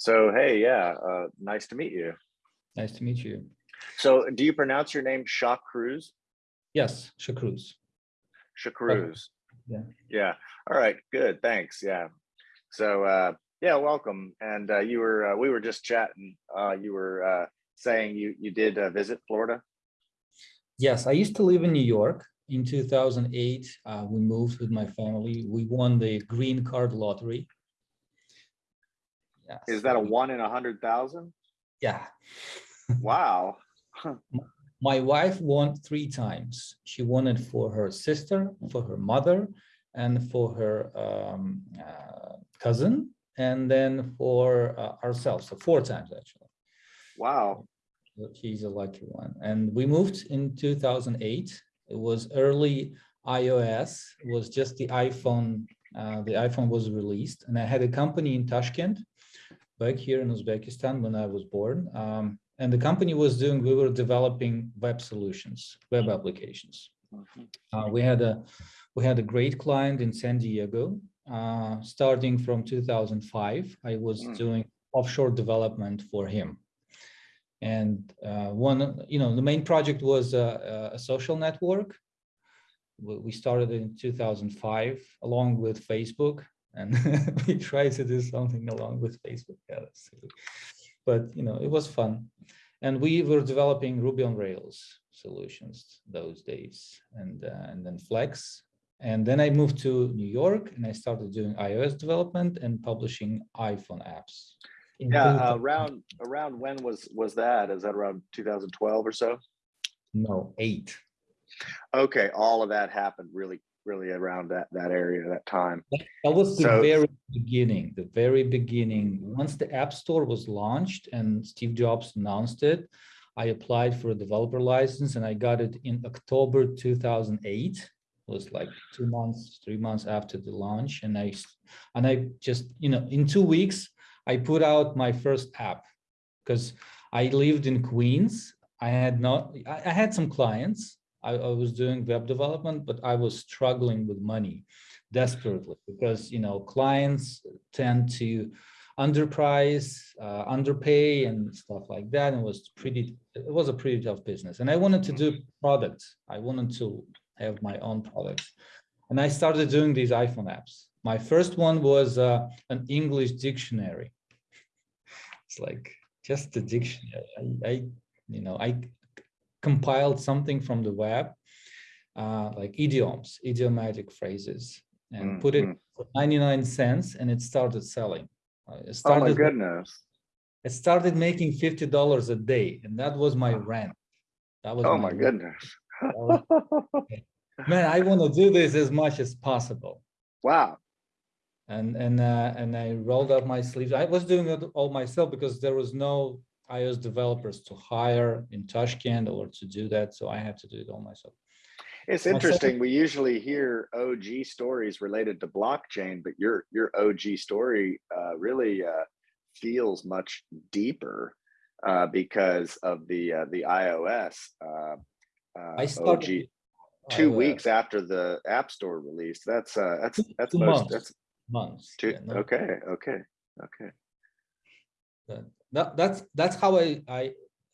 So, hey, yeah, uh, nice to meet you. Nice to meet you. So, do you pronounce your name Shaw Cruz? Yes, Shakruz. Shacruz. Yeah. Yeah. All right. Good. Thanks. Yeah. So, uh, yeah, welcome. And uh, you were, uh, we were just chatting. Uh, you were uh, saying you you did uh, visit Florida. Yes, I used to live in New York. In 2008, uh, we moved with my family. We won the green card lottery. Is that a one in a hundred thousand? Yeah. Wow. My wife won three times. She won it for her sister, for her mother, and for her um, uh, cousin, and then for uh, ourselves. So four times actually. Wow. She's a lucky one. And we moved in 2008. It was early iOS. It was just the iPhone. Uh, the iPhone was released, and I had a company in Tashkent, back here in Uzbekistan when I was born. Um, and the company was doing. We were developing web solutions, web applications. Mhm. Uh, we had a we had a great client in San Diego. Uh, starting from 2005, I was Mm. doing offshore development for him. And uh, one, you know, the main project was a, a social network. We started in 2005 along with Facebook, and we tried to do something along with Facebook. Yeah. But you know, it was fun, and we were developing Ruby on Rails solutions those days, and uh, and then Flex. And then I moved to New York, and I started doing iOS development and publishing iPhone apps. Yeah. Uh, around around when was was that? Is that around 2012 or so? no eight. Okay. All of that happened really really around that that area that time. That was the So- very beginning, the very beginning. Once the App Store was launched and Steve Jobs announced it, I applied for a developer license and I got it in October 2008. It was like two months, three months after the launch. And I, and I just, you know, in two weeks, I put out my first app because I lived in Queens. I had not, I had some clients. I, I was doing web development, but I was struggling with money desperately because you know clients tend to underprice, uh, underpay, and stuff like that. And it was pretty. It was a pretty tough business, and I wanted to do products. I wanted to have my own products, and I started doing these iPhone apps. My first one was uh, an English dictionary. It's like just a dictionary. I, I you know, I compiled something from the web, uh, like idioms, idiomatic phrases, and Mm, put it mm. for 99 cents, and it started selling. Uh, It Oh my started, goodness. it started making $50 a day, and that was my rent. That was Oh my rent. goodness. Was- Man, I want to do this as much as possible. Wow. and and uh, and I rolled up my sleeves. I was doing it all myself because there was no iOS developers to hire in Tashkent or to do that, so I had to do it all myself. It's interesting. We usually hear OG stories related to blockchain, but your your OG story uh, really uh, feels much deeper uh, because of the uh, the iOS uh, uh, I OG. started Two iOS weeks after the App Store release. That's uh, that's that's two most. months. That's months. two. yeah, no, Okay. Okay. Okay. that, that- that's that's how I I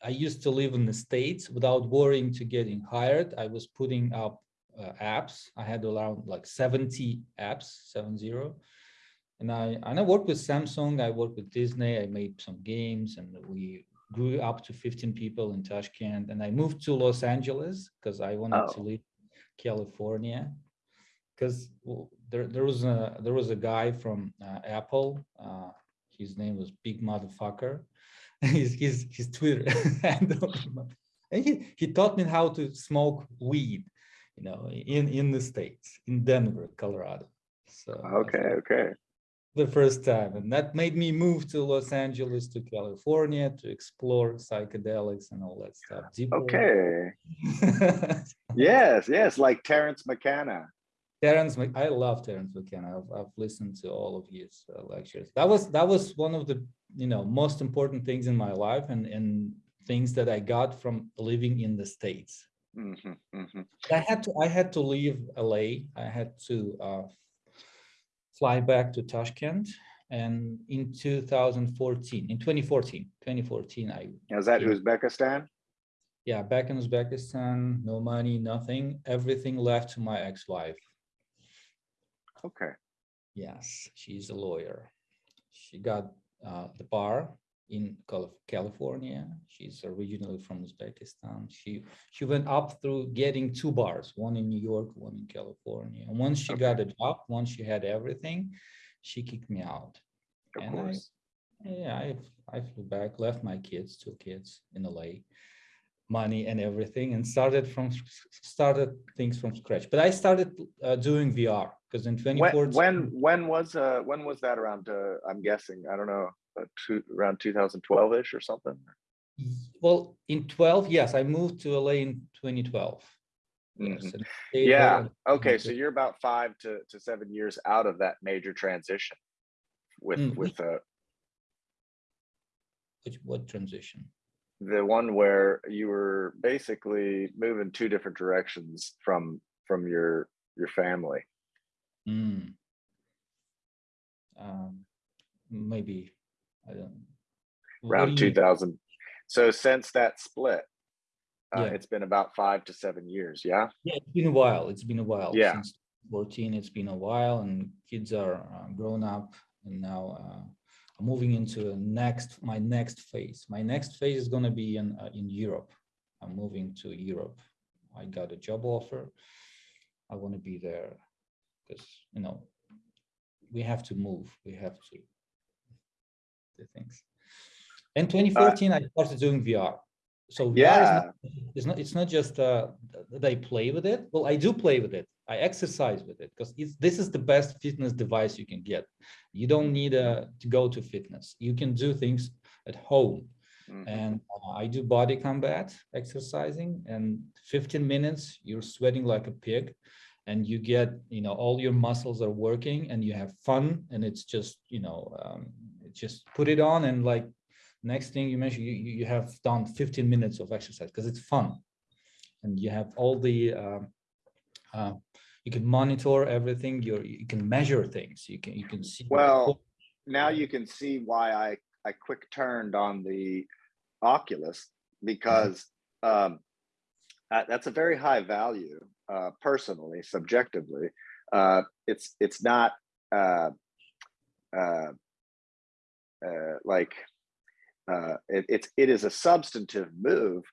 I used to live in the states without worrying to getting hired. I was putting up uh, apps. I had around like 70 apps, seven zero. And I and I worked with Samsung. I worked with Disney. I made some games, and we grew up to 15 people in Tashkent. And I moved to Los Angeles because I wanted to Oh. leave California. Because there there was a there was a guy from uh, Apple. Uh, his name was Big Motherfucker. his his his Twitter handle. And he he taught me how to smoke weed, you know, in in the states, in Denver, Colorado. So Okay. Okay. the first time and that made me move to los angeles to california to explore psychedelics and all that stuff. Okay. Yes. Yes. Like Terence McKenna. Terrence Mc- i love Terence mckenna I've, I've listened to all of his uh, lectures that was that was one of the you know most important things in my life and and things that i got from living in the states Mhm, mhm. I had to I had to leave LA. I had to uh, fly back to Tashkent And in 2014, in 2014, 2014, I Is that Yeah. Uzbekistan? yeah back in Uzbekistan, no money, nothing, everything left to my ex-wife. Okay. Yes, she's a lawyer. She got uh, the bar in California. She's originally from Uzbekistan. She she went up through getting two bars, one in New York, one in California. And once she got a job, once she had everything, she kicked me out. Of And I- Yeah, I I flew back, left my kids, two kids in LA, money and everything, and started from started things from scratch. But I started uh, doing VR because in When, 2014. when, when was, uh, when was that around, uh, I'm guessing, I don't know, uh, two, around 2012-ish or something? Well, in 12, yes, I moved to LA in 2012. Yes. Mhm. there Yeah, okay, so you're about five to, to seven years out of that major transition with, Mm, with, uh, Which, what transition? the one where you were basically moving two different directions from, from your, your family. Mm. Um, maybe, I don't. around do you- 2000. So since that split, uh, Yeah. it's been about five to seven years. Yeah. Yeah, it's been a while. It's been a while. Yeah. Since 14, it's been a while and kids are uh, grown up and now uh, I'm moving into next, my next phase. My next phase is gonna be in, uh, in Europe. I'm moving to Europe. I got a job offer. I want to be there because, you know, we have to move. We have to do things. In 2014, I started doing VR. So VR is Yeah. not, it's not, it's not just uh, that I play with it. Well, I do play with it. I exercise with it because it's, this is the best fitness device you can get. You don't need uh, to go to fitness. You can do things at home. Mhm. And uh, I do body combat exercising and 15 minutes, you're sweating like a pig and you get, you know, all your muscles are working and you have fun and it's just, you know, um, just put it on and like next thing you mentioned, you, you you have done 15 minutes of exercise because it's fun. And you have all the, um, uh, you can monitor everything, you're, you can measure things, you can, you can see. Well, now you can see why I, I quick turned on the Oculus because um, uh, that's a very high value, uh, personally, subjectively. Uh, it's it's not uh, uh, uh, like uh, it, it's it is a substantive move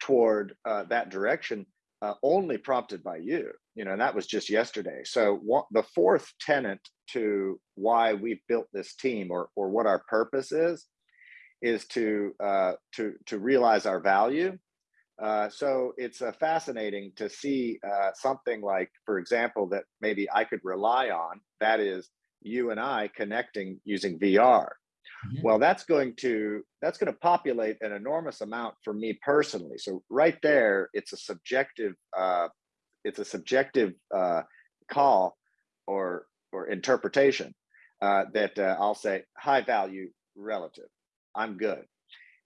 toward uh, that direction, uh, only prompted by you. You know, and that was just yesterday. So what, the fourth tenant to why we built this team, or or what our purpose is, is to uh, to to realize our value. Uh, so it's uh, fascinating to see uh, something like, for example, that maybe I could rely on. That is you and I connecting using VR. Mhm. Well, that's going to that's going to populate an enormous amount for me personally. So right there, it's a subjective uh, it's a subjective uh, call or or interpretation uh, that uh, I'll say high value relative. I'm good.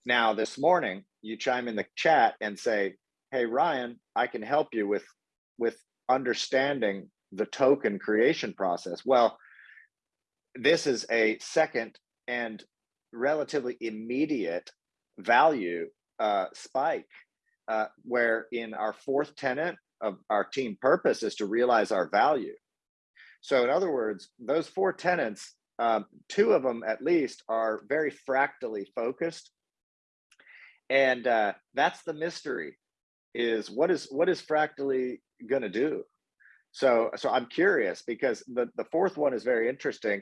Now this morning, you chime in the chat and say, "Hey Ryan, I can help you with with understanding the token creation process." Well, this is a second and relatively immediate value uh, spike, uh, where in our fourth tenant of our team purpose is to realize our value. So in other words, those four tenants, um, two of them at least are very fractally focused. And uh, that's the mystery is what is what is fractally going to do? So so I'm curious because the, the fourth one is very interesting.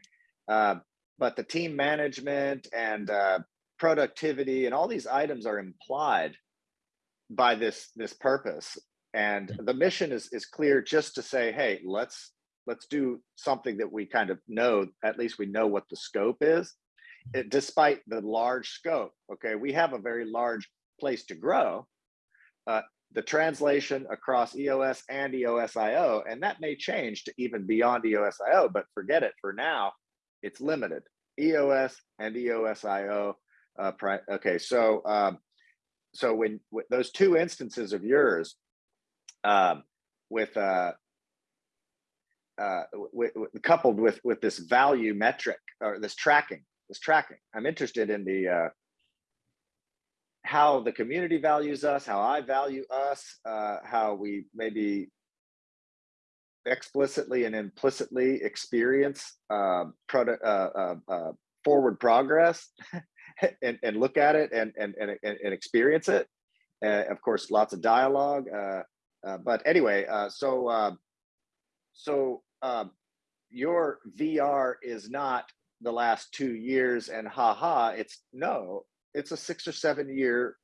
Uh, but the team management and uh, productivity and all these items are implied by this this purpose and the mission is is clear just to say hey let's let's do something that we kind of know at least we know what the scope is despite the large scope okay? We have a very large place to grow uh, the translation across eos and eosio and that may change to even beyond eosio but forget it for now it's limited. Eos and eosio uh, okay so um, so when with those two instances of yours um, with uh, uh, coupled with with this value metric or this tracking, this tracking. I'm interested in the uh, how the community values us, how I value us, uh, how we maybe explicitly and implicitly experience uh, product uh, uh, uh, forward progress and, and look at it and and and, and experience it. Of course, lots of dialogue. Uh, uh, but anyway, uh, so so uh, your VR is not the last two years and haha. It's no, it's a six or seven year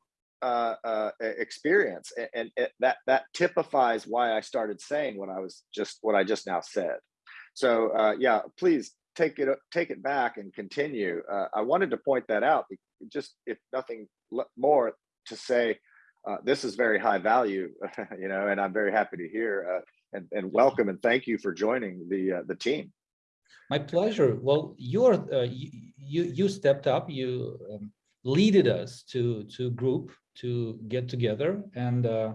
uh, uh, experience, and, and it, that that typifies why I started saying what I was just what I just now said. So uh, yeah, please take it take it back and continue. Uh, I wanted to point that out, just if nothing more to say. Uh, this is very high value, you know, and I'm very happy to hear uh, and, and welcome and thank you for joining the uh, the team. My pleasure. Well, you're uh, you, you you stepped up. You um, leaded us to to group to get together, and uh,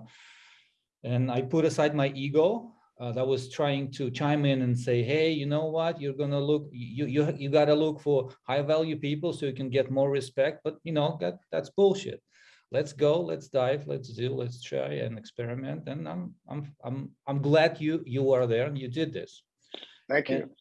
and I put aside my ego uh, that was trying to chime in and say, hey, you know what? You're gonna look. You you you gotta look for high value people so you can get more respect. But you know that that's bullshit. Let's go. Let's dive. Let's do. Let's try and experiment. And I'm I'm I'm I'm glad you you are there and you did this Thank you. And-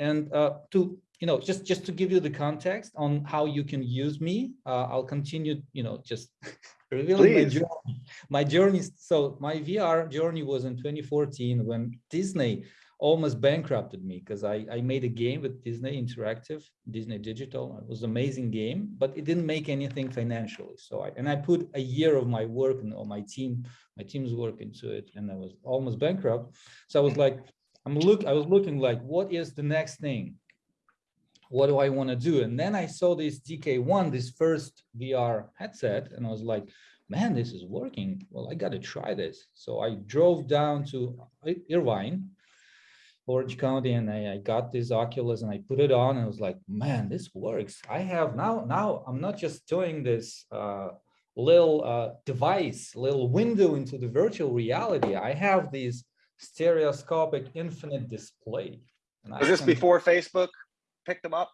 and uh, to you know just just to give you the context on how you can use me uh, i'll continue you know just revealing my journey my journey. So my vr journey was in 2014 when disney almost bankrupted me because I, I made a game with disney interactive disney digital. It was an amazing game but it didn't make anything financially. So i and i put a year of my work and all my team my team's work into it and i was almost bankrupt. So i was like I'm look, I was looking like, what is the next thing? What do I want to do? And then I saw this DK1, this first VR headset, and I was like, man, this is working. Well, I got to try this. So I drove down to Irvine, Orange County, and I, I got this Oculus and I put it on and I was like, man, this works. I have now, now I'm not just doing this uh, little uh, device, little window into the virtual reality. I have these stereoscopic infinite display. And I Was this can- before Facebook picked them up?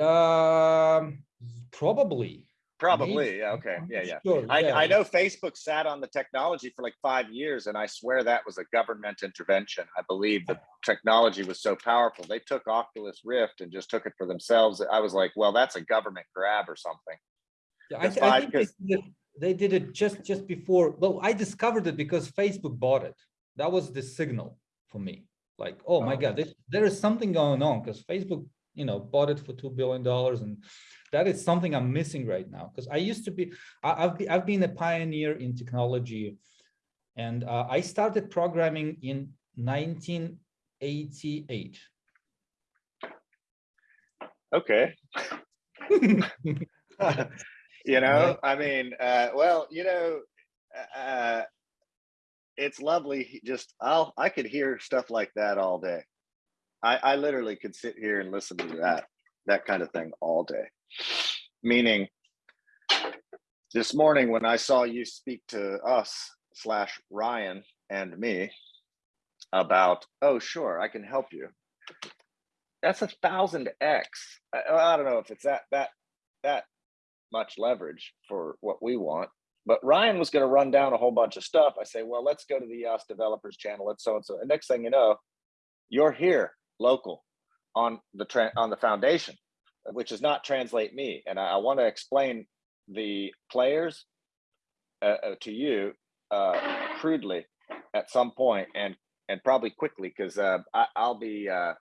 Um, probably. Probably. Yeah. Okay. Yeah. Yeah. sure. I, Yeah. I know Facebook sat on the technology for like five years, and I swear that was a government intervention. I believe the technology was so powerful. They took Oculus Rift and just took it for themselves. I was like, well, that's a government grab or something. Yeah, I, thi- I think they 'cause- did, it, they did it just just before. Well, I discovered it because Facebook bought it. That was the signal for me. Like, oh my Oh. God, this, there is something going on because Facebook, you know, bought it for two billion dollars, and that is something I'm missing right now. Because I used to be, I, I've be, I've been a pioneer in technology, and uh, I started programming in 1988. Okay. you know, I mean, uh, well, you know, uh, it's lovely. Just I'll I could hear stuff like that all day. I, I literally could sit here and listen to that that kind of thing all day. Meaning, this morning when I saw you speak to us slash Ryan and me about, oh sure, I can help you. That's a thousand x. I, I don't know if it's that that that much leverage for what we want. But Ryan was going to run down a whole bunch of stuff. I say, well, let's go to the EOS developers channel. Let's so and so. And next thing you know, you're here local on the on the foundation, which is not translate me. And I, I want to explain the players uh, uh, to you uh, crudely at some point and and probably quickly because uh, I'll be uh,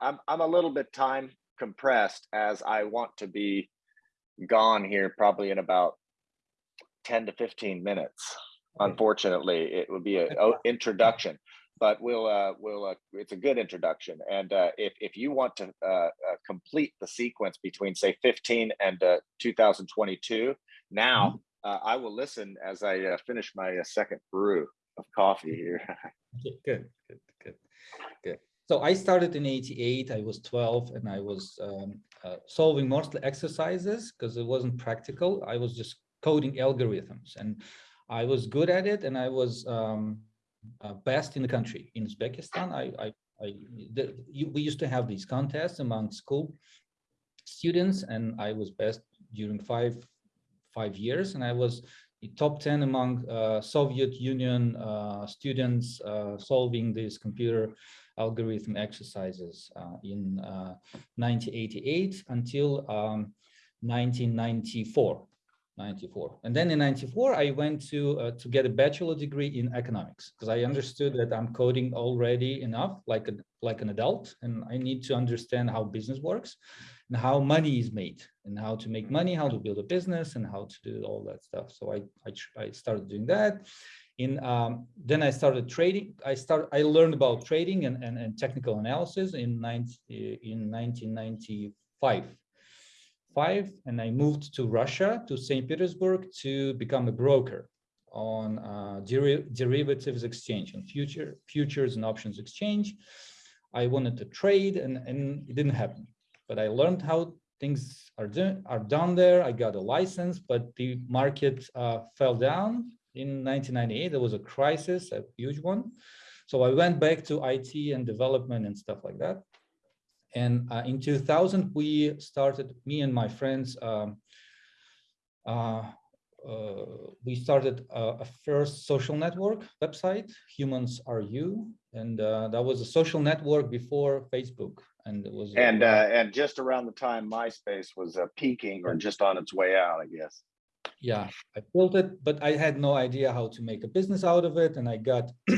I'm I'm a little bit time compressed as I want to be gone here probably in about 10 to 15 minutes. Unfortunately, it would be an introduction, but we'll uh, we'll uh, it's a good introduction. And uh, if if you want to uh, uh, complete the sequence between say 15 and uh, 2022, now uh, I will listen as I uh, finish my uh, second brew of coffee here. Good, good, good, good. So I started in 88, I was 12 and I was um, uh, solving mostly exercises because it wasn't practical. I was just coding algorithms and I was good at it and I was um, uh, best in the country. In Uzbekistan, I, I, I, the, you, we used to have these contests among school students and I was best during five, five years and I was top 10 among uh, Soviet Union uh, students uh, solving these computer algorithm exercises uh, in 1988 uh, until um, 1994. 94 and then in 94 i went to uh, to get a bachelor degree in economics because i understood that i'm coding already enough like a like an adult and i need to understand how business works and how money is made and how to make money how to build a business and how to do all that stuff so i i, I started doing that in um, then i started trading i started i learned about trading and, and, and technical analysis in 90, in 1995 five, and I moved to Russia, to St. Petersburg, to become a broker on uh, der derivatives exchange and future futures and options exchange. I wanted to trade, and, and it didn't happen. But I learned how things are, done are done there. I got a license, but the market uh, fell down in 1998. There was a crisis, a huge one. So I went back to IT and development and stuff like that. And uh, in 2000, we started, me and my friends, um, uh, uh, we started a, a, first social network website, Humans Are You, and uh, that was a social network before Facebook. And it was and uh, and just around the time MySpace was uh, peaking or just on its way out, I guess. Yeah, I built it, but I had no idea how to make a business out of it, and I got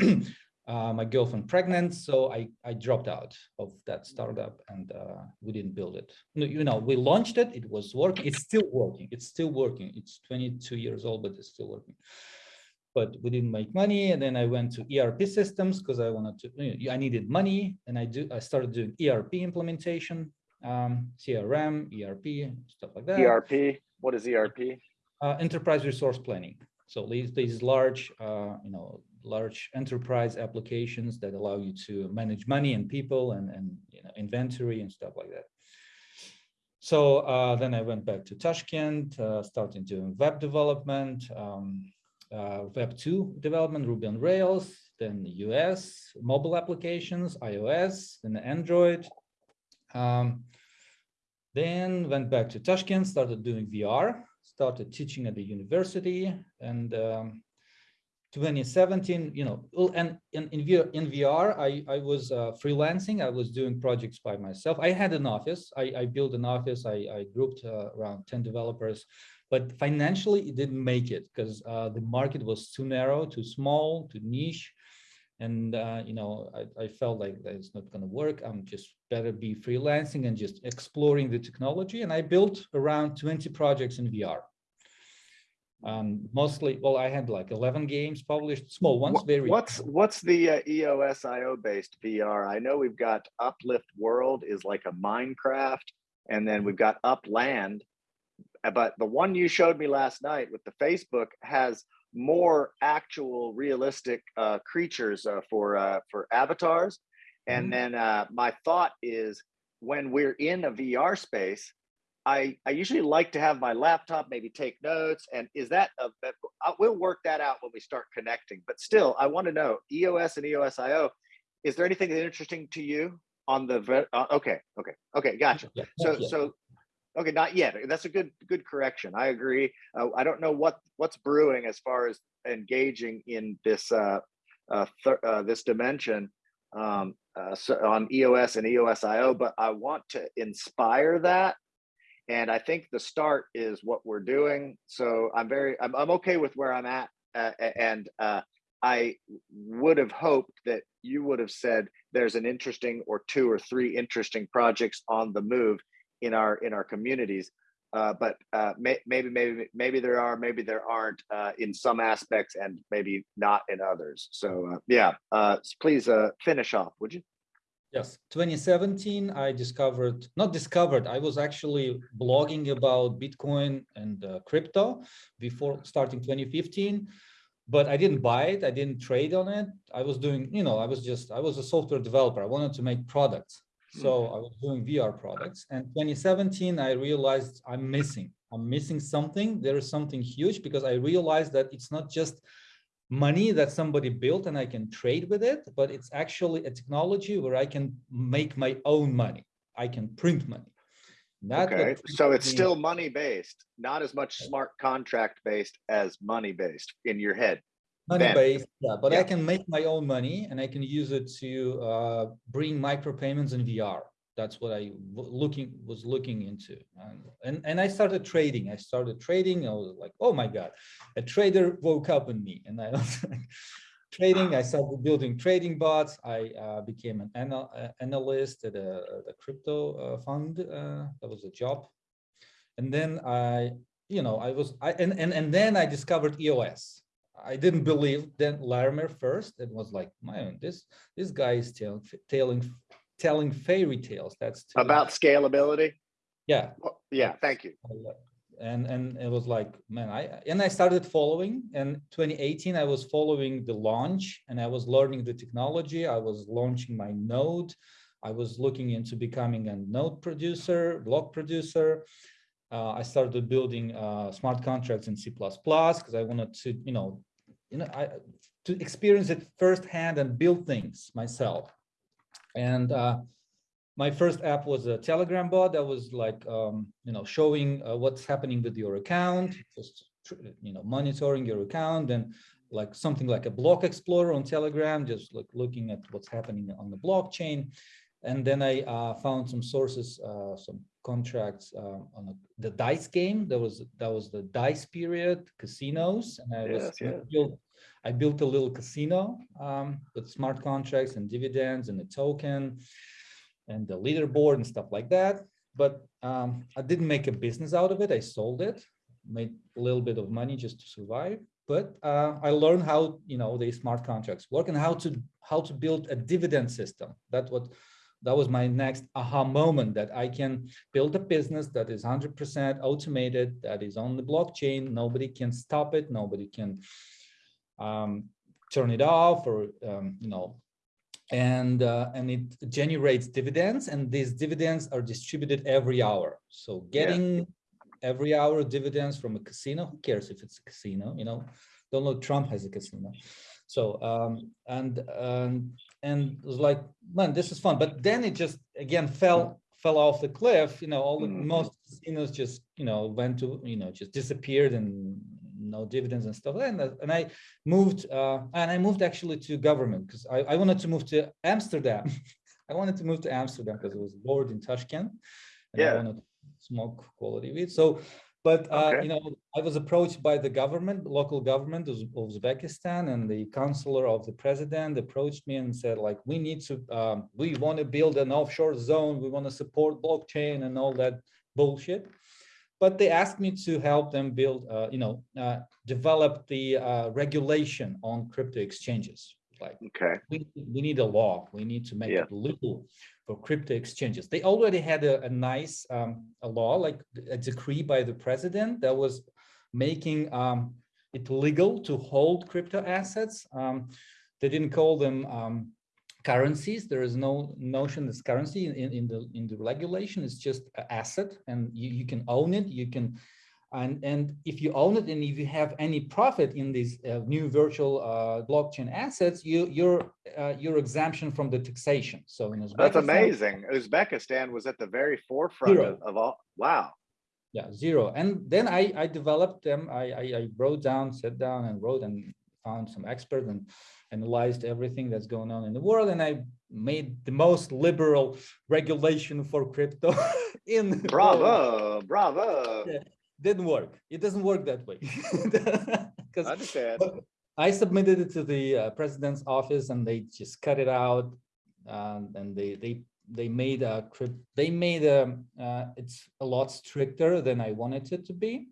uh, my girlfriend pregnant, so I, I dropped out of that startup and uh, we didn't build it. You know, we launched it, it was working, it's still working, it's still working. It's 22 years old, but it's still working. But we didn't make money, and then I went to ERP systems because I wanted to. You know, I needed money, and I do. I started doing ERP implementation, um, CRM, ERP, stuff like that. ERP. What is ERP? Uh, enterprise resource planning. So these these large, uh, you know, large enterprise applications that allow you to manage money and people and, and you know, inventory and stuff like that. So uh, then I went back to Tashkent, uh, starting doing web development, um, uh, Web 2 development, Ruby on Rails, then the US, mobile applications, iOS, then Android. Um, then went back to Tashkent, started doing VR, started teaching at the university, and um, 2017, you know, and in, in, VR, in VR, I, I was uh, freelancing. I was doing projects by myself. I had an office. I, I built an office. I, I grouped uh, around 10 developers, but financially it didn't make it because uh, the market was too narrow, too small, too niche. And, uh, you know, I, I felt like that it's not going to work. I'm just better be freelancing and just exploring the technology. And I built around 20 projects in VR um, mostly, well, I had like 11 games published, small ones, very. What's what's the uh, EOSIO based VR? I know we've got Uplift World is like a Minecraft, and then we've got Upland, but the one you showed me last night with the Facebook has more actual realistic uh, creatures uh, for uh, for avatars. And mm -hmm. then uh, my thought is when we're in a VR space, I, I usually like to have my laptop, maybe take notes. And is that, a, we'll work that out when we start connecting. But still, I want to know EOS and EOSIO, is there anything interesting to you on the, uh, okay, okay, okay, gotcha. Yeah, so, yeah. so, okay, not yet. That's a good, good correction. I agree. Uh, I don't know what, what's brewing as far as engaging in this, uh, uh, uh this dimension um, uh, so on EOS and EOSIO, but I want to inspire that and I think the start is what we're doing. So I'm very, I'm, I'm okay with where I'm at. Uh, and uh, I would have hoped that you would have said there's an interesting or two or three interesting projects on the move in our in our communities. Uh, but uh, may, maybe maybe maybe there are, maybe there aren't uh, in some aspects, and maybe not in others. So uh, yeah, please finish off, would you? Yes, 2017, I discovered, not discovered, I was actually blogging about Bitcoin and uh, crypto before starting 2015, but I didn't buy it. I didn't trade on it. I was doing, you know, I was just, I was a software developer. I wanted to make products. So hmm. I was doing VR products. And 2017, I realized I'm missing, I'm missing something. There is something huge because I realized that it's not just money that somebody built and I can trade with it, but it's actually a technology where I can make my own money. I can print money. That okay, so it's still money based, not as much smart contract based as money based in your head. Money then. based, yeah, but yeah. I can make my own money and I can use it to uh, bring micropayments in VR. That's what I looking was looking into, and, and and I started trading. I started trading. I was like, oh my god, a trader woke up in me, and I was like, trading. I started building trading bots. I uh, became an anal uh, analyst at a, a crypto uh, fund. Uh, that was a job. And then I, you know, I was, I and, and, and then I discovered EOS. I didn't believe Dan Larimer first. It was like, man, this this guy is telling telling telling fairy tales. That's about scalability. Yeah. Well, yeah. Thank you and and it was like man i and i started following and 2018 i was following the launch and i was learning the technology i was launching my node i was looking into becoming a node producer block producer uh, i started building uh, smart contracts in c++ because i wanted to you know you know i to experience it firsthand and build things myself. And uh, my first app was a telegram bot that was like um, you know showing uh, what's happening with your account just you know monitoring your account and like something like a block explorer on telegram just like looking at what's happening on the blockchain. And then i uh, found some sources uh, some contracts uh, on a, the dice game that was that was the dice period casinos and i was yes, built I built a little casino um, with smart contracts and dividends and a token and the leaderboard and stuff like that. But um, I didn't make a business out of it. I sold it, made a little bit of money just to survive. But uh, I learned how you know the smart contracts work and how to how to build a dividend system. That's what that was my next aha moment that I can build a business that is 100% automated, that is on the blockchain. Nobody can stop it. Nobody can um, turn it off or um, you know and uh, and it generates dividends and these dividends are distributed every hour so getting yeah. every hour dividends from a casino who cares if it's a casino you know donald trump has a casino so um and and and it was like man this is fun but then it just again fell fell off the cliff you know all the mm. most casinos just you know went to you know just disappeared and no dividends and stuff. And, and I moved, uh, and I moved actually to government because I, I wanted to move to Amsterdam. I wanted to move to Amsterdam because it was bored in Tashkent. And yeah. I wanted to smoke quality weed. So, but uh, okay. you know, I was approached by the government, local government of Uzbekistan, and the counselor of the president approached me and said, like, we need to, um, we want to build an offshore zone, we want to support blockchain and all that bullshit but they asked me to help them build, uh, you know, uh, develop the uh, regulation on crypto exchanges. Like, okay, we, we need a law. We need to make yeah. it legal for crypto exchanges. They already had a, a nice um, a law, like a decree by the president that was making um, it legal to hold crypto assets. Um, they didn't call them um, currencies. There is no notion as currency in, in the in the regulation. It's just an asset, and you, you can own it. You can, and and if you own it, and if you have any profit in these uh, new virtual uh, blockchain assets, you you're uh, you're exemption from the taxation. So in Uzbekistan, that's amazing. Uzbekistan was at the very forefront of, of all. Wow. Yeah, zero. And then I I developed them. I I, I wrote down, sat down, and wrote and found some experts and analyzed everything that's going on in the world and I made the most liberal regulation for crypto in bravo bravo yeah, didn't work. It doesn't work that way. Because I submitted it to the uh, president's office and they just cut it out um, and they they they made a they made a uh, it's a lot stricter than I wanted it to be.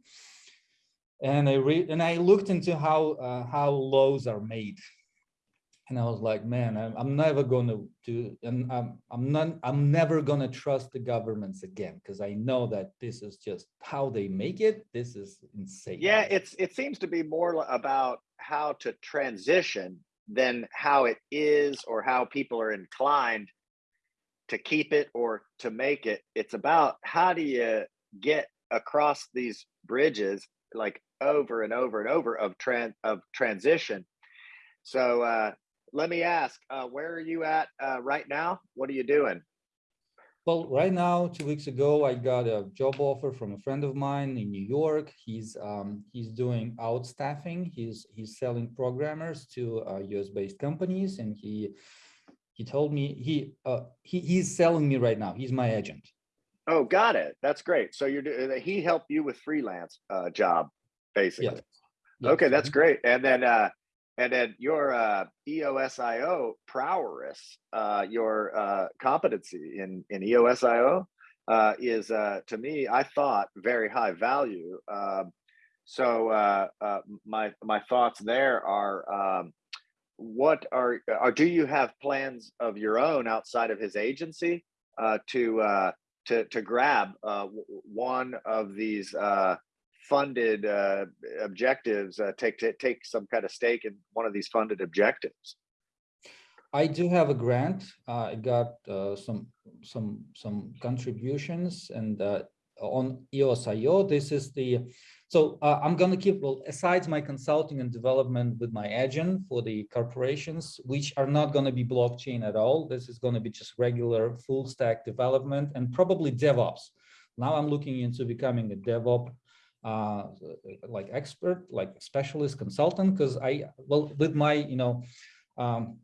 And I read and I looked into how uh, how laws are made and I was like, man, I'm, I'm never going to do, and I'm, I'm not, I'm never going to trust the governments again because I know that this is just how they make it. This is insane. Yeah, it's it seems to be more about how to transition than how it is or how people are inclined to keep it or to make it. It's about how do you get across these bridges like over and over and over of trans of transition So uh, let me ask, uh, where are you at uh, right now? What are you doing? Well, right now, two weeks ago, I got a job offer from a friend of mine in New York. He's um, he's doing outstaffing. He's he's selling programmers to uh, US-based companies, and he he told me he uh, he he's selling me right now. He's my agent. Oh, got it. That's great. So you're he helped you with freelance uh, job, basically. Yes. Yes. Okay, that's great. And then uh, and then your uh, EOSIO prowess, uh, your uh, competency in in EOSIO uh, is uh, to me, I thought very high value. Um, so uh, uh, my my thoughts there are. Um, what are, are do you have plans of your own outside of his agency to to to grab one of these funded uh, objectives, uh, take to take some kind of stake in one of these funded objectives? I do have a grant. Uh, I got uh, some some some contributions and uh, on EOSIO. This is the so uh, I'm going to keep well aside my consulting and development with my agent for the corporations, which are not going to be blockchain at all. This is going to be just regular full stack development and probably DevOps. Now I'm looking into becoming a DevOps uh, like expert, like specialist consultant, because I well with my you know. Um,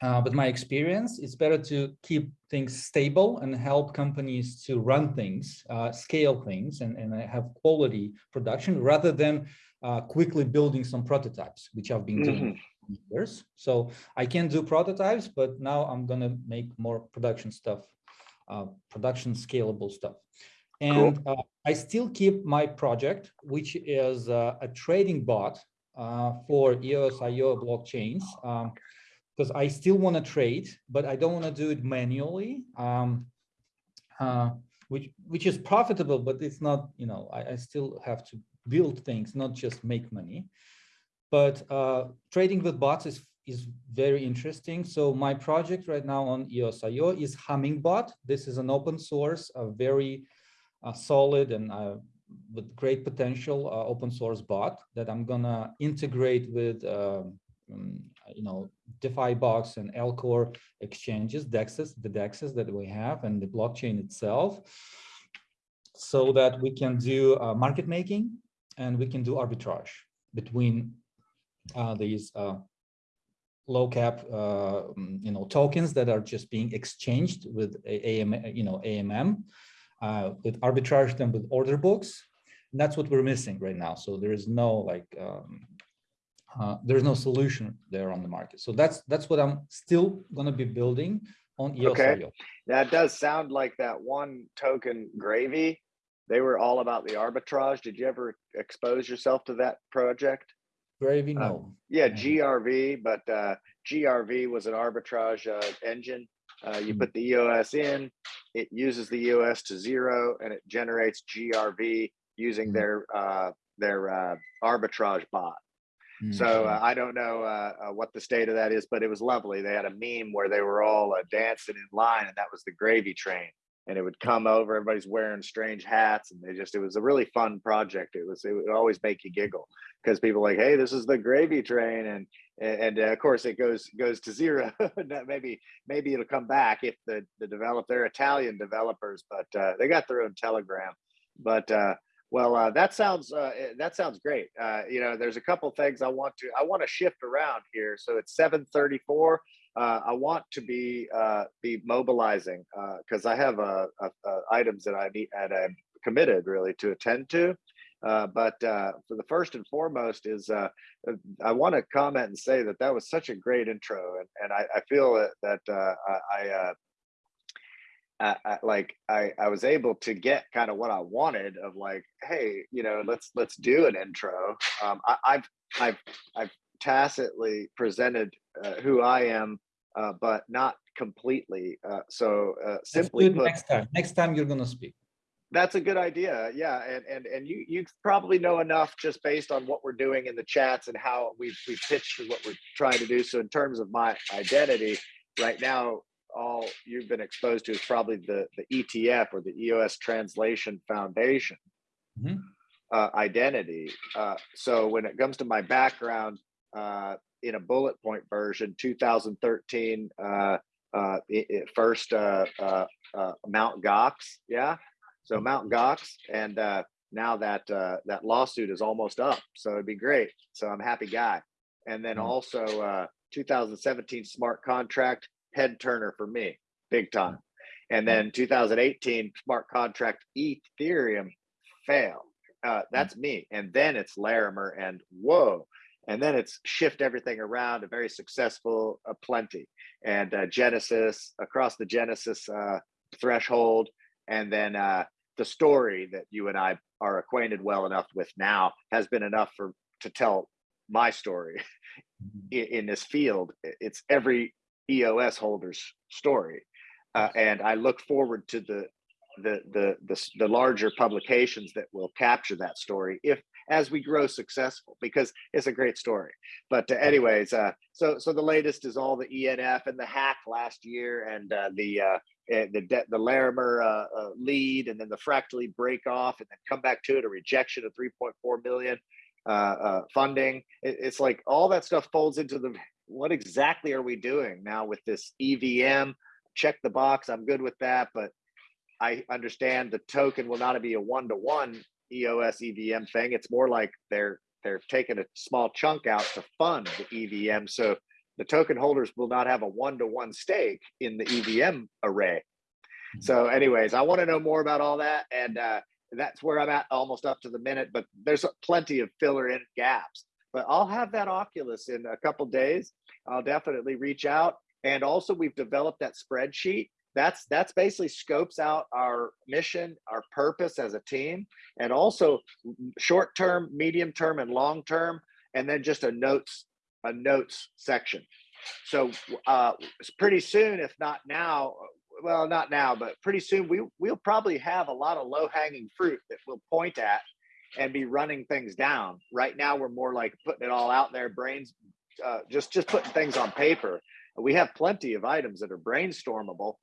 uh, with my experience, it's better to keep things stable and help companies to run things, uh, scale things, and, and have quality production rather than uh, quickly building some prototypes, which I've been doing Mhm. for years. So I can do prototypes, but now I'm going to make more production stuff, uh, production scalable stuff. And uh, I still keep my project, which is uh, a trading bot uh, for EOSIO blockchains. Um, because I still want to trade, but I don't want to do it manually, um, uh, which which is profitable, but it's not. You know, I, I still have to build things, not just make money. But uh, trading with bots is is very interesting. So my project right now on EOSIO is Hummingbot. This is an open source, a very uh, solid and uh, with great potential uh, open source bot that I'm gonna integrate with. um, um, you know, Defibox and Alcor exchanges, DEXs, the DEXs that we have and the blockchain itself, so that we can do uh, market making and we can do arbitrage between uh, these uh, low cap, uh, mm, you know, tokens that are just being exchanged with A- AM, you know, AMM, uh, with arbitrage them with order books. And that's what we're missing right now. So there is no like um, uh, there's no solution there on the market. So that's that's what I'm still going to be building on E Okay. That does sound like that one token gravy. They were all about the arbitrage. Did you ever expose yourself to that project? Gravy, Uh, no. Yeah. GRV, but uh, GRV was an arbitrage uh, engine. Uh, you Mhm. put the EOS in, it uses the EOS to zero, and it generates GRV using Mhm. their uh, their uh, arbitrage bot. So Mhm. uh, I don't know uh, uh, what the state of that is, but it was lovely. They had a meme where they were all uh, dancing in line, and that was the gravy train. And it would come over. Everybody's wearing strange hats, and they just it was a really fun project. It was it would always make you giggle because people like, hey, this is the gravy train, and and, and, uh, of course it goes goes to zero. Maybe maybe it'll come back if the the develop they're Italian developers, but uh, they got their own Telegram. But uh, well, uh, that sounds uh, eh, that sounds great. Uh, you know, there's a couple things I want to I want to shift around here. So it's 7:34. Uh, I want to be uh, be mobilizing because I have uh, uh, uh, items that I need and I'm committed really to attend to. Uh, but uh, for the first and foremost is uh, uh, I want to comment and say that that was such a great intro, and, and I, I feel that, that uh, I, I uh, I, like I, I was able to get kind of what I wanted of like, hey, you know, let's let's do an intro. Um, I, I've I've I've tacitly presented uh, who I am, uh, but not completely. Uh, so uh, simply put, next time. Next time you're going to speak. that's a good idea. Yeah, and and and you you probably know enough just based on what we're doing in the chats and how we've we've pitched what we're trying to do. So in terms of my identity, right now, all you've been exposed to is probably the the ETF or the EOS Translation Foundation Mhm. uh, identity. Uh, so when it comes to my background, uh, in a bullet point version 2013 uh, uh, i- i- first uh, uh, uh, Mount Gox. Yeah. So Mount Gox. And uh, now that uh, that lawsuit is almost up. So it'd be great. So I'm a happy guy. And then Mm. also uh, 2017 smart contract head turner for me, big time. And then 2018 smart contract Ethereum fail. Uh, that's me. And then it's Larimer and whoa. And then it's shift everything around. A very successful uh, plenty and uh, Genesis across the Genesis uh, threshold, and then uh, the story that you and I are acquainted well enough with now has been enough for to tell my story in, in this field. It's every EOS holder's story, uh, and I look forward to the the, the the the larger publications that will capture that story if as we grow successful because it's a great story. But uh, anyways uh so so the latest is all the enf and the hack last year and uh, the uh eh, the de- the larimer uh, uh, lead and then the fractally break off and then come back to it a rejection of 3.4 million uh, uh funding. It, it's like all that stuff folds into the what exactly are we doing now with this evm check the box i'm good with that but I understand the token will not be a one to one EOS EVM thing. It's more like they're they're taking a small chunk out to fund the EVM. So the token holders will not have a one to one stake in the EVM array. So, anyways, I want to know more about all that, and uh, that's where I'm at, almost up to the minute. But there's plenty of filler in gaps. But I'll have that Oculus in a couple days. I'll definitely reach out, and also we've developed that spreadsheet that's that's basically scopes out our mission our purpose as a team and also short term medium term and long term and then just a notes a notes section. So uh pretty soon if not now well not now but pretty soon we we'll probably have a lot of low hanging fruit that we'll point at and be running things down. Right now we're more like putting it all out there brains uh, just just putting things on paper. We have plenty of items that are brainstormable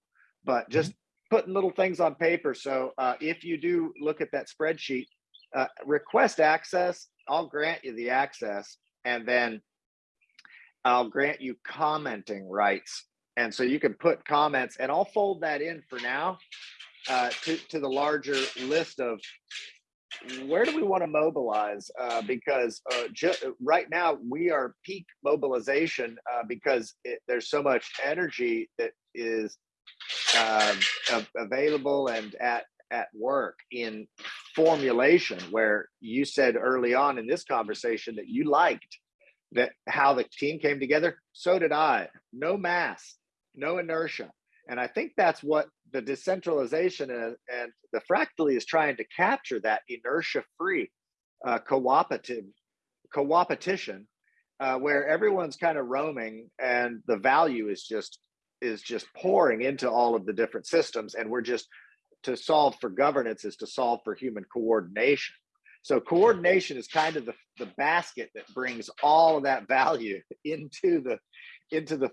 but just putting little things on paper. So uh, if you do look at that spreadsheet, uh, request access, I'll grant you the access, and then I'll grant you commenting rights. And so you can put comments, and I'll fold that in for now uh, to, to the larger list of where do we want to mobilize? Uh, because uh, right now we are peak mobilization uh, because it, there's so much energy that is um, available and at at work in formulation where you said early on in this conversation that you liked that how the team came together? So did i. No mass no inertia. And i think that's what the decentralization and, and the fractally is trying to capture that inertia free uh, cooperative coopetition uh, where everyone's kind of roaming and the value is just is just pouring into all of the different systems and we're just to solve for governance is to solve for human coordination. So coordination is kind of the, the basket that brings all of that value into the into the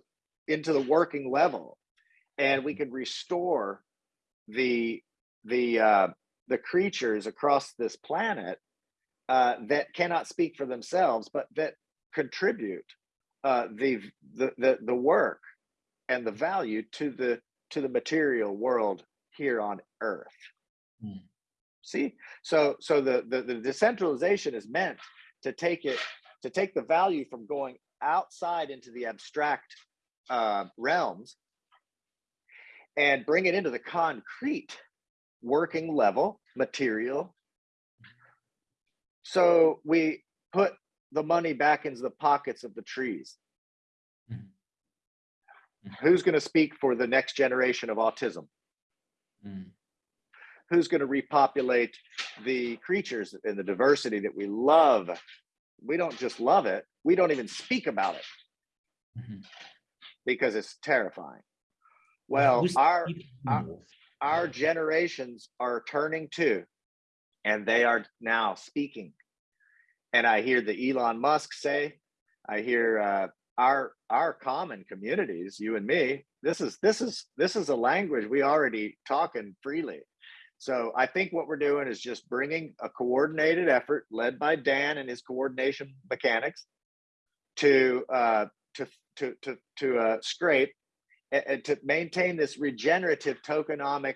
into the working level. And we can restore the the uh, the creatures across this planet uh, that cannot speak for themselves but that contribute uh, the, the the the work and the value to the to the material world here on earth Mm. see so so the, the the decentralization is meant to take it to take the value from going outside into the abstract uh, realms and bring it into the concrete working level material so we put the money back into the pockets of the trees. Who's going to speak for the next generation of autism? Mm. who's going to repopulate the creatures and the diversity that we love? We don't just love it we don't even speak about it. Mhm. because it's terrifying. Well our our- our generations are turning to and they are now speaking. And i hear the elon musk say i hear uh, our our common communities you and me this is this is this is a language we already talking freely so i think what we're doing is just bringing a coordinated effort led by dan and his coordination mechanics to uh, to to to to uh, scrape and, and to maintain this regenerative tokenomic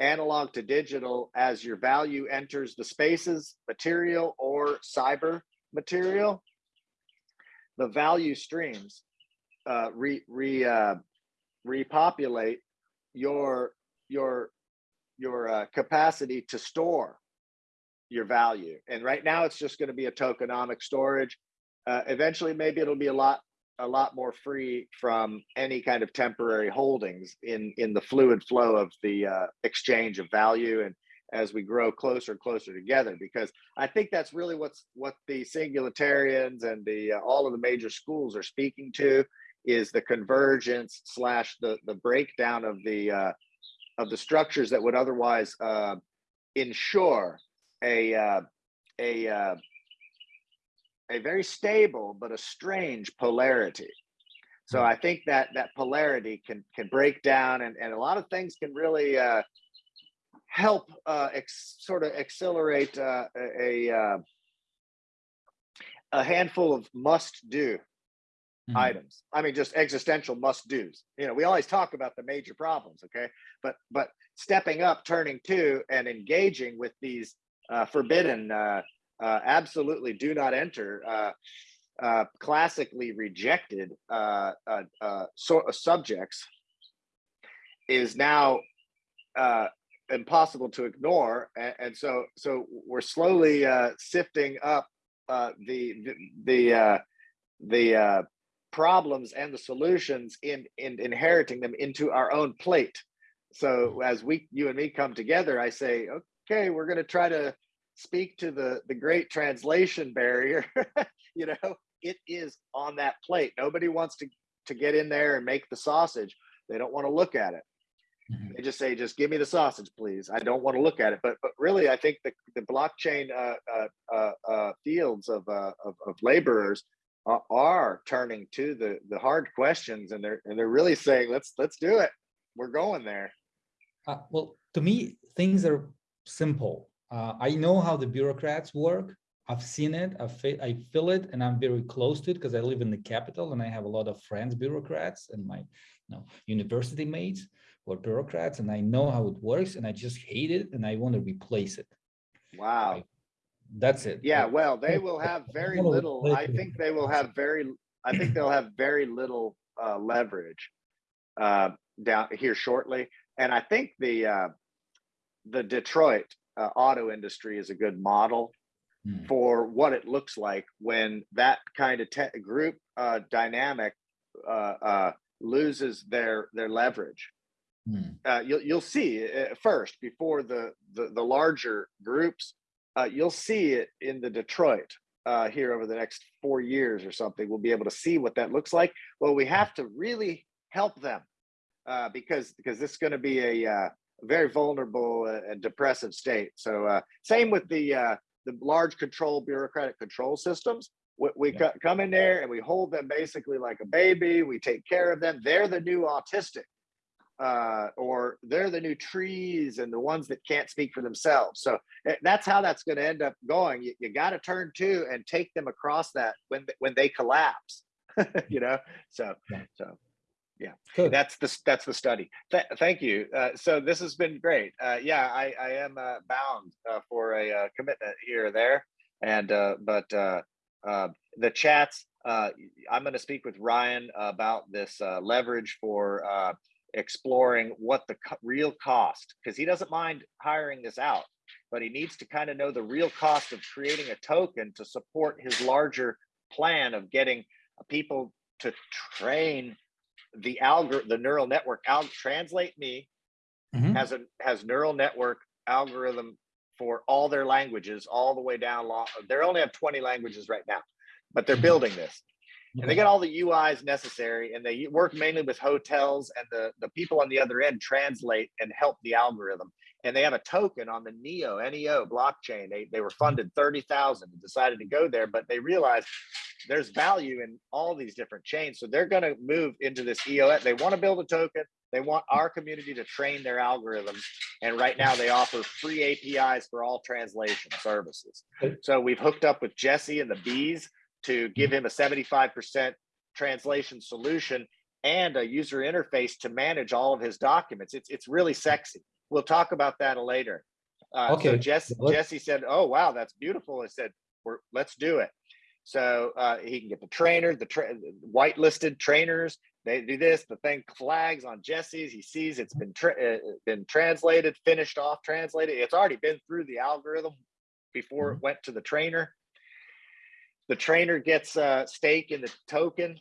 analog to digital as your value enters the spaces, material or cyber material. The value streams uh, re re uh, repopulate your your your uh, capacity to store your value. And right now, it's just going to be a tokenomic storage. Uh, eventually, maybe it'll be a lot a lot more free from any kind of temporary holdings in in the fluid flow of the uh, exchange of value and as we grow closer and closer together because i think that's really what's what the singularitarians and the uh, all of the major schools are speaking to is the convergence slash the the breakdown of the uh, of the structures that would otherwise uh, ensure a uh, a uh, a very stable but a strange polarity. So I think that that polarity can can break down, and and a lot of things can really uh, help uh, ex, sort of accelerate uh, a a, uh, a handful of must do Mhm. items. I mean, just existential must dos. You know, we always talk about the major problems, okay? But but stepping up, turning to, and engaging with these uh, forbidden, uh, uh, absolutely do not enter, uh, uh, classically rejected uh, uh, uh, so, uh, subjects is now uh, impossible to ignore, and, and so so we're slowly uh, sifting up uh, the the the uh, the uh, problems and the solutions in in inheriting them into our own plate. So as we you and me come together, I say, okay, we're going to try to speak to the the great translation barrier. you know, it is on that plate. Nobody wants to to get in there and make the sausage. They don't want to look at it. Mhm. They just say, just give me the sausage, please. I don't want to look at it. But but really, I think the the blockchain uh, uh, uh, uh, fields of, uh, of of laborers are, are turning to the the hard questions, and they're and they're really saying, let's let's do it. We're going there. Uh, well, to me, things are simple. Uh, I know how the bureaucrats work. I've seen it. I feel, I feel it, and I'm very close to it because I live in the capital, and I have a lot of friends, bureaucrats, and my you know university mates are bureaucrats, and I know how it works, and I just hate it, and I want to replace it. Wow. That's it. Yeah. Well, they will have very little. I think they will have very. I think they'll have very little uh, leverage uh, down here shortly, and I think the uh, the Detroit uh, auto industry is a good model Hmm. for what it looks like when that kind of te- group uh, dynamic uh, uh, loses their their leverage. Hmm. Uh, you'll you'll see uh, first before the the, the larger groups. Uh, you'll see it in the Detroit uh, here over the next four years or something. We'll be able to see what that looks like. Well, we have to really help them uh, because because this is going to be a uh, very vulnerable and depressive state. So uh, same with the uh, the large control bureaucratic control systems. We, we Yeah. co- come in there and we hold them basically like a baby. We take care of them. They're the new autistic, uh, or they're the new trees and the ones that can't speak for themselves. So eh, that's how that's going to end up going. You, you got to turn to and take them across that when when they collapse. you know. So Yeah. so Good. that's the that's the study. Th- thank you. Uh, so this has been great. Uh, yeah, I, I am uh, bound uh, for a uh, commitment here or there, and uh, but uh, uh, the chats. Uh, I'm going to speak with Ryan about this uh, leverage for uh, exploring what the co- real cost, because he doesn't mind hiring this out, but he needs to kind of know the real cost of creating a token to support his larger plan of getting people to train the algor the neural network al translate me Mhm. has a has neural network algorithm for all their languages all the way down long they only have 20 languages right now but they're Mhm. building this and they get all the uis necessary and they work mainly with hotels and the the people on the other end translate and help the algorithm and they have a token on the neo neo blockchain they, they were funded 30000 and decided to go there but they realized there's value in all these different chains. So they're going to move into this EOS. They want to build a token. They want our community to train their algorithms. And right now they offer free APIs for all translation services. So we've hooked up with Jesse and the bees to give him a 75% translation solution and a user interface to manage all of his documents. It's it's really sexy. We'll talk about that later. Uh, so Okay, Jesse, Jesse said, "Oh wow, that's beautiful." I said, "We're let's do it." So uh, he can get the trainer, the tra- whitelisted trainers. They do this. The thing flags on Jesse's. He sees it's been tra- uh, been translated, finished off, translated. It's already been through the algorithm before it went to the trainer. The trainer gets a stake in the token.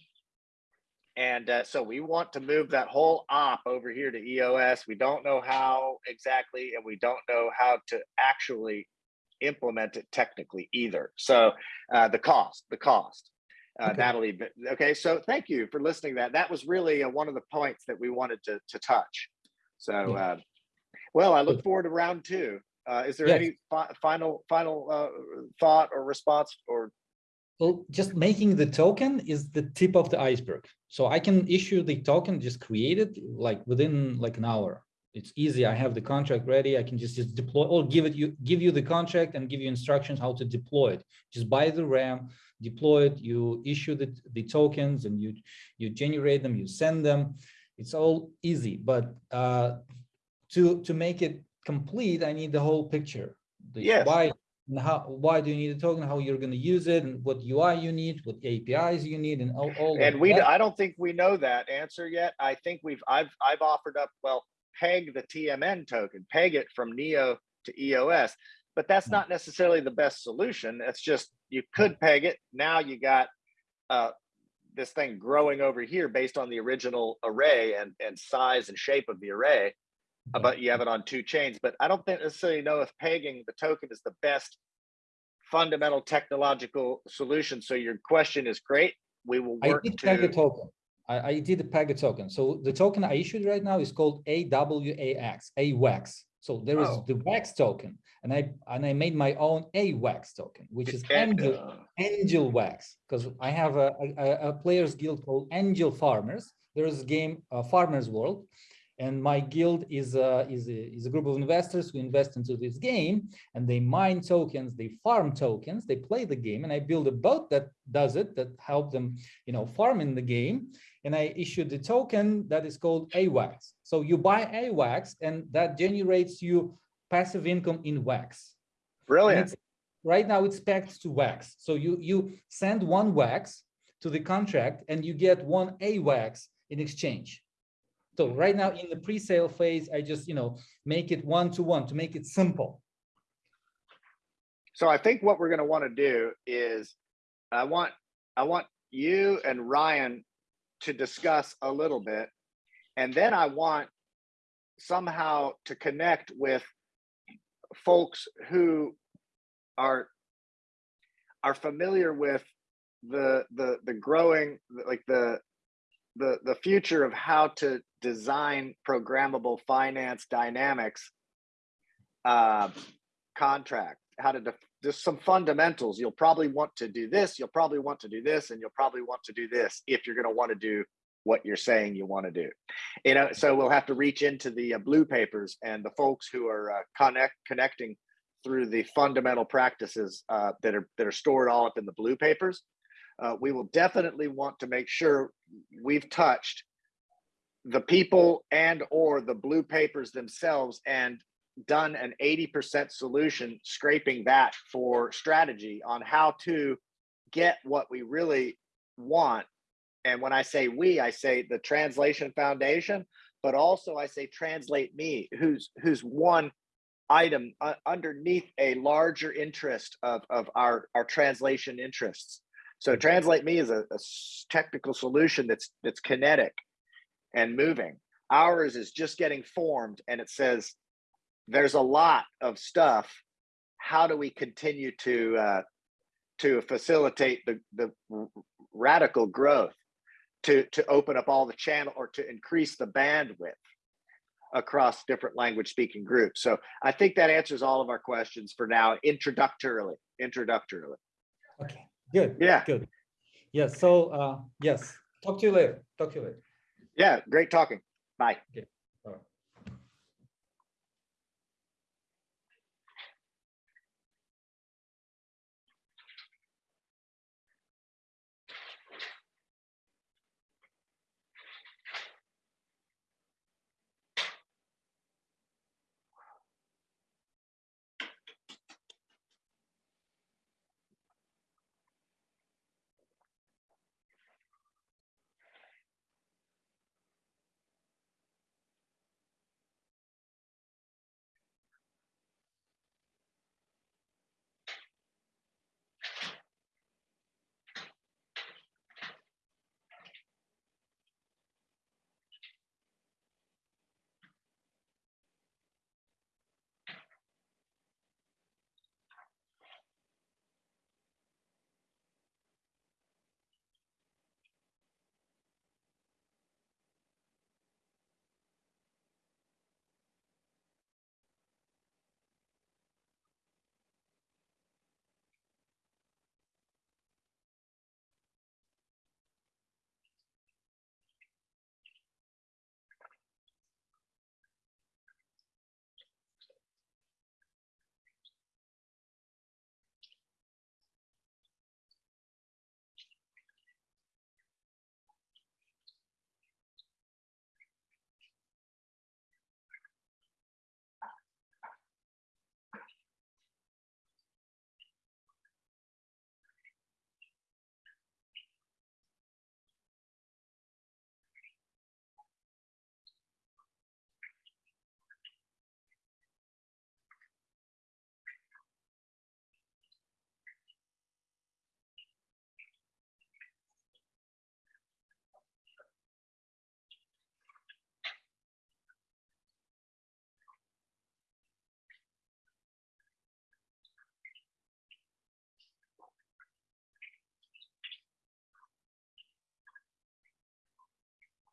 And uh, so we want to move that whole op over here to EOS. We don't know how exactly, and we don't know how to actually implement it technically either. So uh, the cost, the cost. Uh, Okay. Natalie, okay, so thank you for listening to that. That was really uh, one of the points that we wanted to, to touch. So, uh, well, I look forward to round two. Uh, is there Yes. any fi- final final uh, thought or response or Well, just making the token is the tip of the iceberg. So I can issue the token, just create it like within like an hour. It's easy. I have the contract ready. I can just, just deploy or give it you give you the contract and give you instructions how to deploy it. Just buy the RAM, deploy it, you issue the, the tokens and you you generate them, you send them. It's all easy, but uh to to make it complete, I need the whole picture. The Yes. why and how why do you need a token how you're going to use it and what ui you need what apis you need and all, all and we that. i don't think we know that answer yet i think we've i've i've offered up well peg the tmn token peg it from neo to eos but that's Yeah. not necessarily the best solution it's just you could peg it now you got uh this thing growing over here based on the original array and and size and shape of the array. But you have it on two chains but i don't think necessarily know if pegging the token is the best fundamental technological solution. So your question is great. We will i did to peg a token. I, I did peg a token. So the token i issued right now is called awax awax so there is Oh. the wax token and i and i made my own awax token which is angel uh, angel wax because i have a, a, a players guild called angel farmers. There is a game uh, farmers world and my guild is a, is, a, is a group of investors who invest into this game and they mine tokens they farm tokens they play the game and i build a boat that does it that help them you know farm in the game and i issued the token that is called awax so you buy awax and that generates you passive income in wax brilliant right now it's pegged to wax. So you you send one wax to the contract and you get one A wax in exchange. So right now in the pre-sale phase, I just you know make it one to one to make it simple. So I think what we're going to want to do is I want I want you and Ryan to discuss a little bit and then I want somehow to connect with folks who are are familiar with the the the growing like the the the future of how to design programmable finance dynamics uh, contract how to just some fundamentals. You'll probably want to do this you'll probably want to do this and you'll probably want to do this if you're going to want to do what you're saying you want to do. You know so we'll have to reach into the uh, blue papers and the folks who are uh, connect connecting through the fundamental practices uh, that are that are stored all up in the blue papers uh, we will definitely want to make sure we've touched the people and or the blue papers themselves and done an 80% solution scraping that for strategy on how to get what we really want. And when i say we i say the translation foundation but also i say translate me who's who's one item uh, underneath a larger interest of of our our translation interests so translate me is a technical solution that's that's kinetic and moving. Ours is just getting formed and it says there's a lot of stuff. How do we continue to uh, to facilitate the the radical growth to to open up all the channel or to increase the bandwidth across different language speaking groups? So i think that answers all of our questions for now introductorily introductorily. Okay, good. yeah Good. Yes. So uh, yes. Talk to you later. Talk to you later. yeah great talking bye Okay.